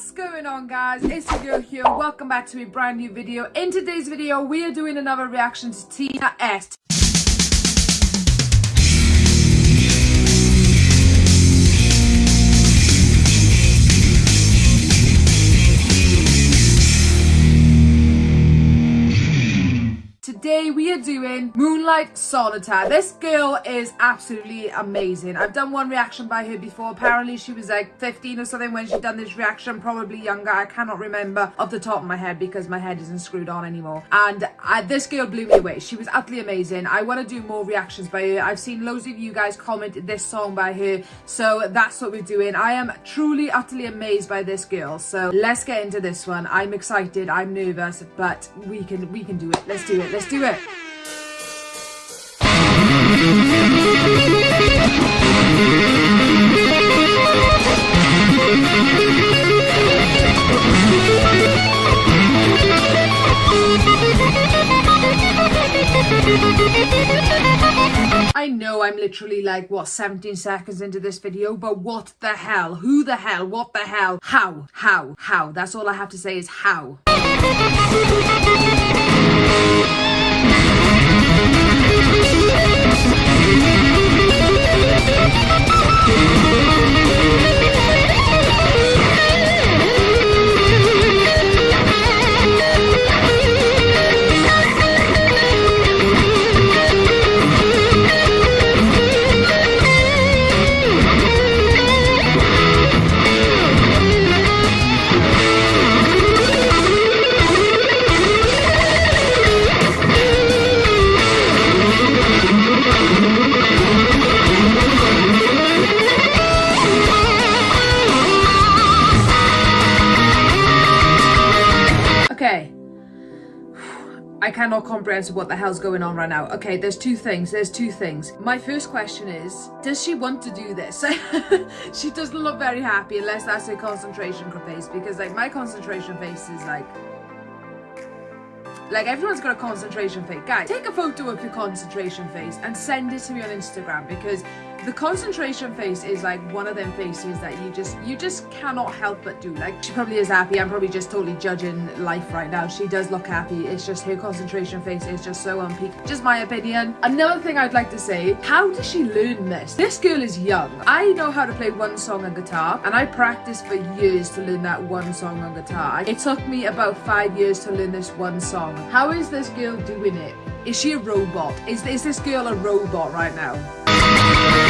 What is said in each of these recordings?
What's going on guys? It's your girl here. Welcome back to a brand new video. In today's video, we are doing another reaction to Tina S. Today we are doing Moonlight Solitaire. This girl is absolutely amazing. I've done one reaction by her before. Apparently she was like 15 or something when she done this reaction. Probably younger. I cannot remember off the top of my head because my head isn't screwed on anymore. And I, this girl blew me away. She was utterly amazing. I want to do more reactions by her. I've seen loads of you guys comment this song by her. So that's what we're doing. I am truly utterly amazed by this girl. So let's get into this one. I'm excited. I'm nervous. But we can, we can do it. Let's do it. Let's do it. I know I'm literally like, what, 17 seconds into this video, but what the hell? Who the hell? What the hell? How? How? How? That's all I have to say is how. I cannot comprehend what the hell's going on right now. Okay, there's two things. There's two things. My first question is, does she want to do this? she doesn't look very happy unless that's her concentration face because like my concentration face is like like everyone's got a concentration face. Guys, take a photo of your concentration face and send it to me on Instagram because the concentration face is like one of them faces that you just you just cannot help but do. Like she probably is happy. I'm probably just totally judging life right now. She does look happy. It's just her concentration face is just so on peak. Just my opinion. Another thing i'd like to say how does she learn this? This girl is young. I know how to play one song on guitar and i practiced for years to learn that one song on guitar. It took me about five years to learn this one song. How is this girl doing it? Is she a robot? Is, is this girl a robot right now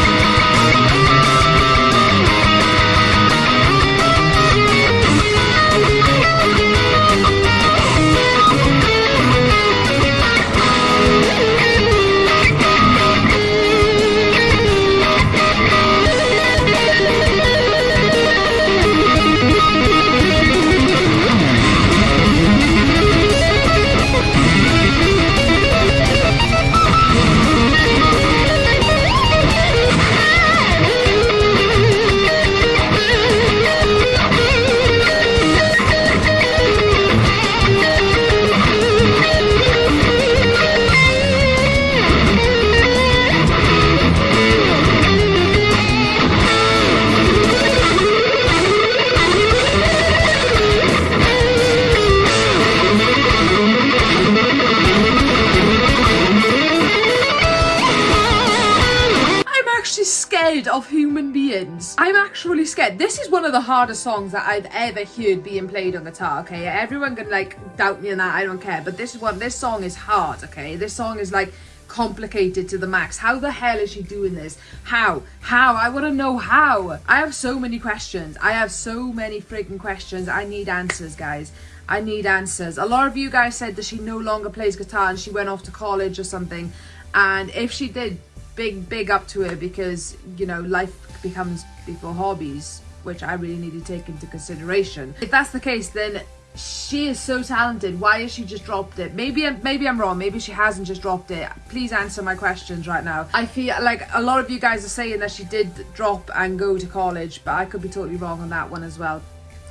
I'm actually scared. This is one of the hardest songs that I've ever heard being played on guitar, okay? Everyone can like doubt me on that, I don't care. But this is one, this song is hard, okay? This song is like complicated to the max. How the hell is she doing this? How? How? I want to know how. I have so many questions. I have so many freaking questions. I need answers, guys. I need answers. A lot of you guys said that she no longer plays guitar and she went off to college or something. And if she did, big big up to her because you know life becomes before hobbies which I really need to take into consideration. If that's the case then she is so talented. Why has she just dropped it? Maybe maybe i'm wrong. Maybe she hasn't just dropped it. Please answer my questions right now. I feel like a lot of you guys are saying that she did drop and go to college but i could be totally wrong on that one as well.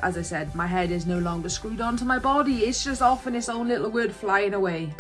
As i said my head is no longer screwed onto my body. It's just off in its own little word flying away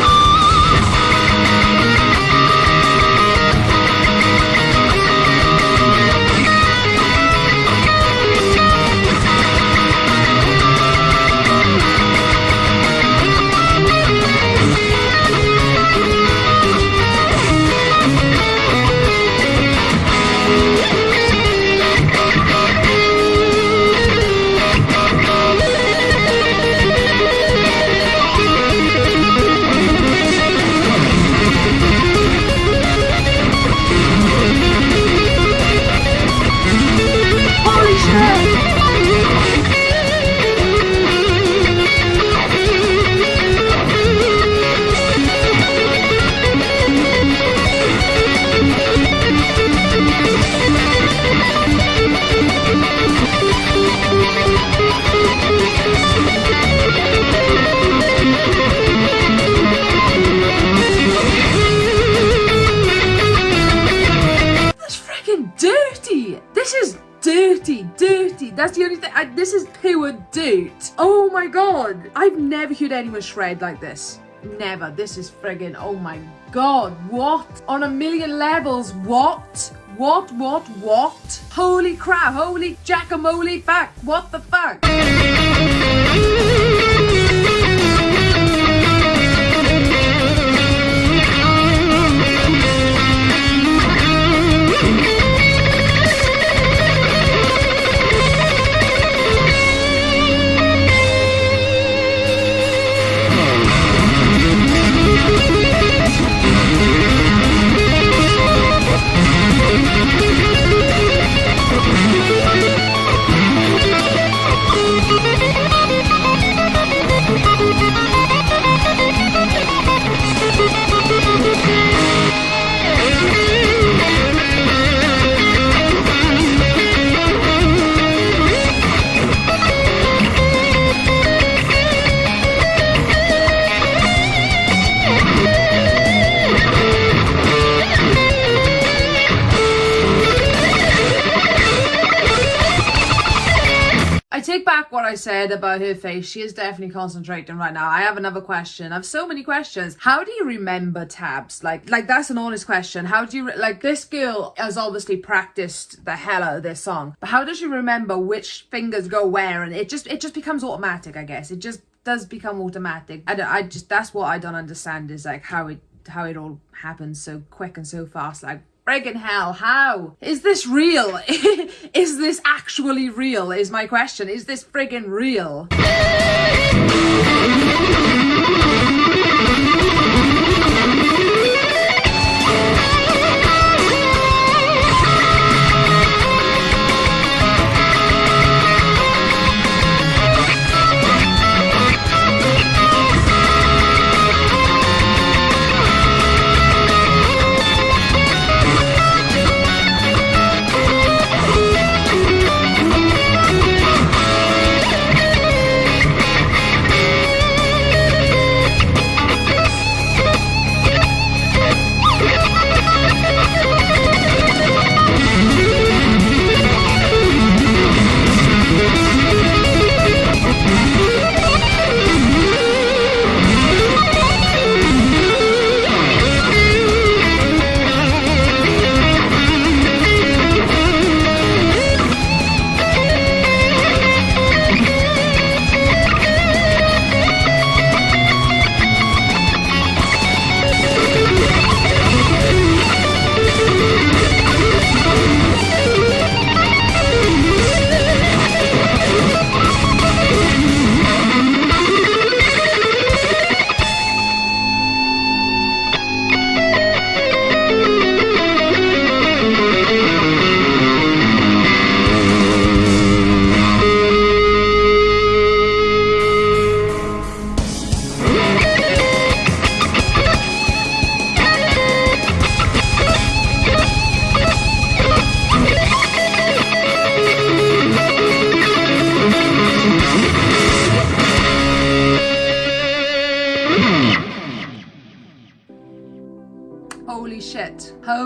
That's the only thing. I, this is pure dirt. Oh my god. I've never heard anyone shred like this. Never. This is friggin' oh my god. What? On a million levels. What? What, what, what? Holy crap, holy jackamole fuck, what the fuck? Take back what I said about her face. She is definitely concentrating right now. I have another question. I have so many questions. How do you remember tabs? Like, like that's an honest question. How do you, like this girl has obviously practiced the hell out of this song, but how does she remember which fingers go where? And it just, it just becomes automatic, I guess. It just does become automatic. I, I just, that's what I don't understand is like how it, how it all happens so quick and so fast. Like, friggin' hell, how? Is this real? is this actually real is my question. Is this friggin' real?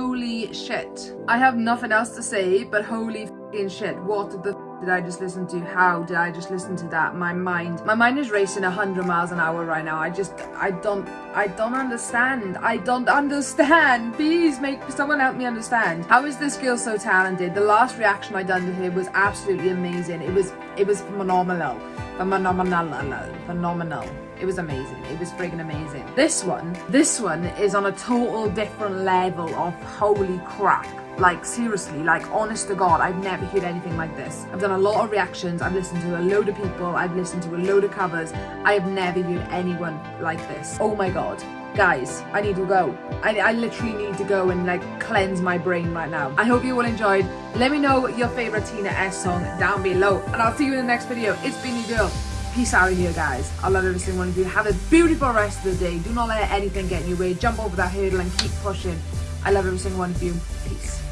Holy shit. I have nothing else to say, but holy shit. What the did I just listen to? How did I just listen to that? My mind, my mind is racing 100 miles an hour right now. I just, I don't, I don't understand. I don't understand. Please make someone help me understand. How is this girl so talented? The last reaction I done to her was absolutely amazing. It was, it was phenomenal. Phenomenal. Phenomenal. It was amazing. It was friggin' amazing. This one, this one is on a total different level of holy crap. Like seriously, like honest to God, I've never heard anything like this. I've done a lot of reactions, I've listened to a load of people, I've listened to a load of covers. I have never heard anyone like this. Oh my God. Guys, I need to go. I, I literally need to go and like cleanse my brain right now. I hope you all enjoyed. Let me know your favorite Tina S song down below. And I'll see you in the next video. It's been your girl. Peace out of here, guys. I love every single one of you. Have a beautiful rest of the day. Do not let anything get in your way. Jump over that hurdle and keep pushing. I love every single one of you. Peace.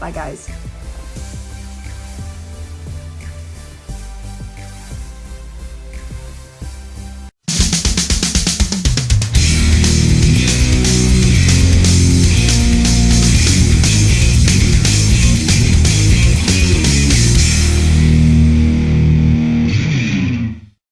Bye, guys.